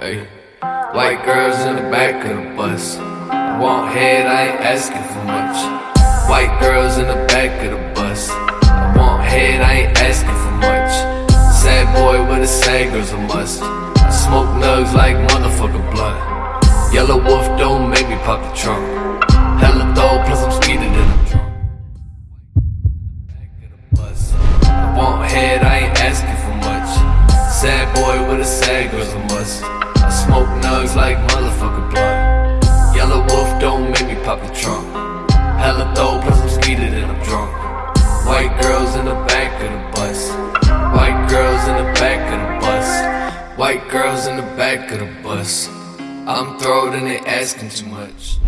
White girls in the back of the bus. I want head, I ain't asking for much. White girls in the back of the bus. I want head, I ain't asking for much. Sad boy with a sad girl's a must. Smoke nugs like motherfucker blood. Yellow wolf don't make me pop the trunk. Hella dope, plus I'm speeding and I'm drunk. I want head, Sad boy with a sad girl's a must. I smoke nugs like motherfucker blood. Yellow wolf don't make me pop the trunk. Hella dope, plus I'm speeding and I'm drunk. White girls in the back of the bus. White girls in the back of the bus. White girls in the back of the bus. I'm throwed and they asking too much.